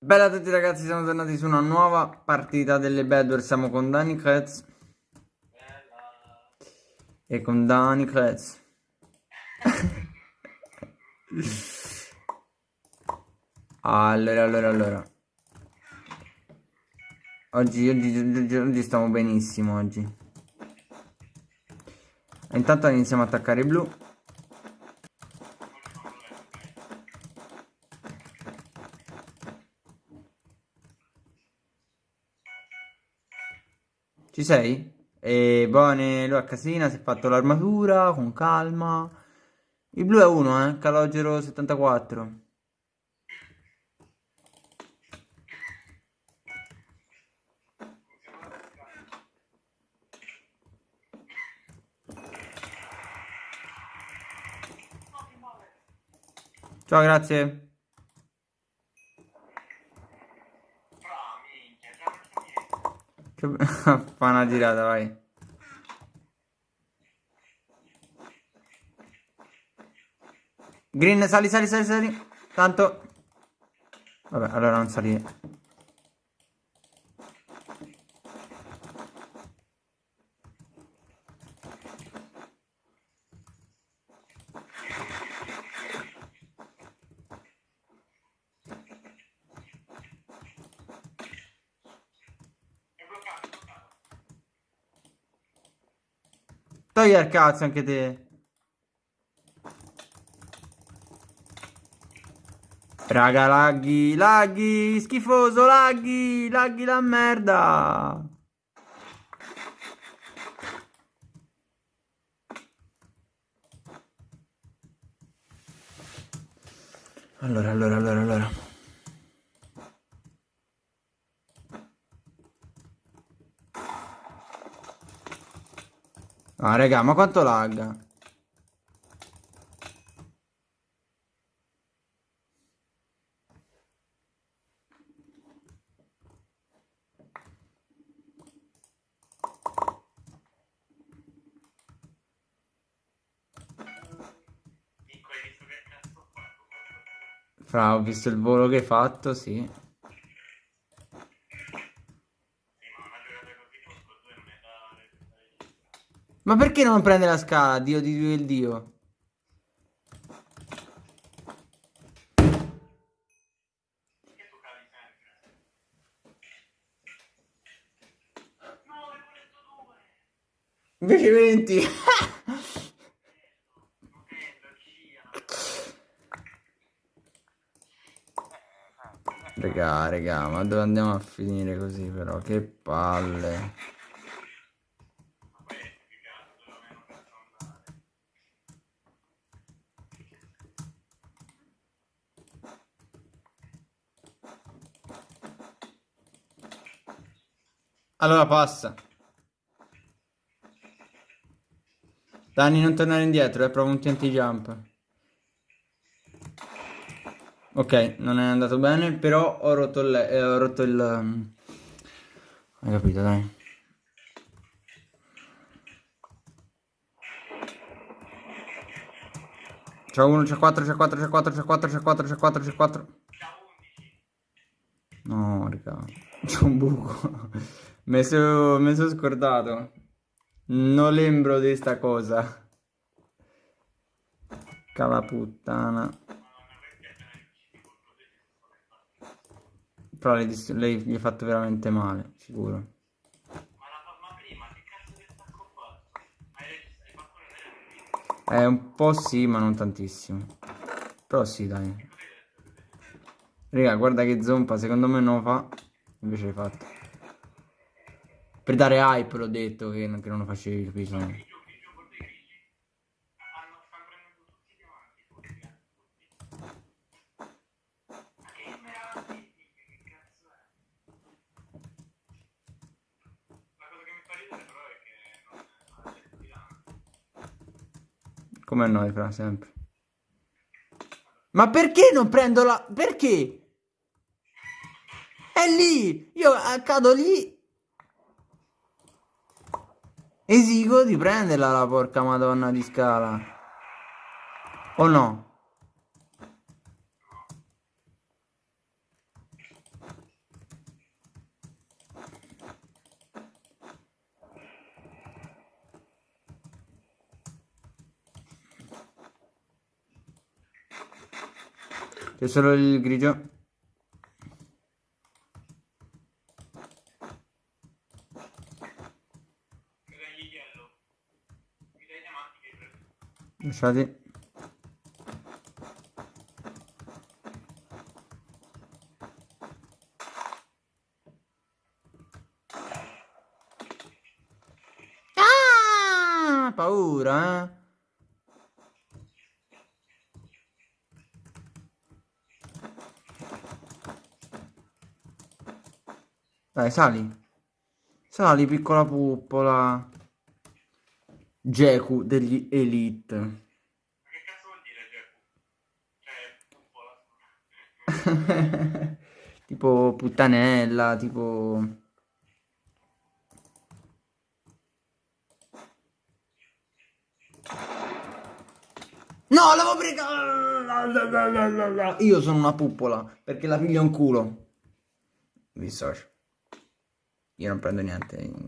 Bella a tutti ragazzi, siamo tornati su una nuova partita delle Bedwars, siamo con Dani Kretz. E con Dani Kretz. Allora, allora, allora. Oggi, oggi, oggi, oggi stiamo benissimo oggi. Intanto iniziamo a attaccare i blu Ci sei? E Bone, lui a casina, si è fatto l'armatura con calma. Il blu è uno, eh? Calogero 74. Ciao, grazie. Che... Fa una girata, vai. Green, sali, sali, sali, sali. Tanto... Vabbè, allora non salire. Togli al cazzo anche te. Raga, laghi, laghi, schifoso, laghi, laghi la merda. Allora, allora, allora, allora. Ah, raga, ma quanto lagga? Fra, ho visto il volo che hai fatto, sì. Ma perché non prende la scala, Dio di Dio il Dio? Invece 20 Regà, regà, ma dove andiamo a finire così però? Che palle Allora passa. Dani, non tornare indietro, eh, prova un TNT jump. Ok, non è andato bene, però ho rotto il... Eh, ho rotto il um... Hai capito, dai. C'è uno, c'è 4, c'è 4, c'è 4, c'è 4, c'è 4, c'è 4, c'è 4. No, raga. C'è un buco. Mi sono so scordato. Non lembro di sta cosa. Cala puttana. Però lei, lei gli ha fatto veramente male, sicuro. Eh, un po' sì, ma non tantissimo. Però sì, dai. Raga, guarda che zompa, secondo me non lo fa. Invece l'hai fatto. Per dare hype l'ho detto che, che non lo facevi, capito? Come noi, fra sempre. Ma perché non prendo la... Perché? È lì! Io cado lì Esigo di prenderla la porca madonna di scala. O no? C'è solo il grigio. Lasciati. Ah, paura, eh? Dai, sali. Sali, piccola puppola. Geku degli Elite. Ma che cazzo vuol dire Geku? Cioè, puppola. tipo puttanella, tipo... No, l'avevo presa! Io sono una puppola, perché la piglio in culo. Mi dissocio. Io non prendo niente.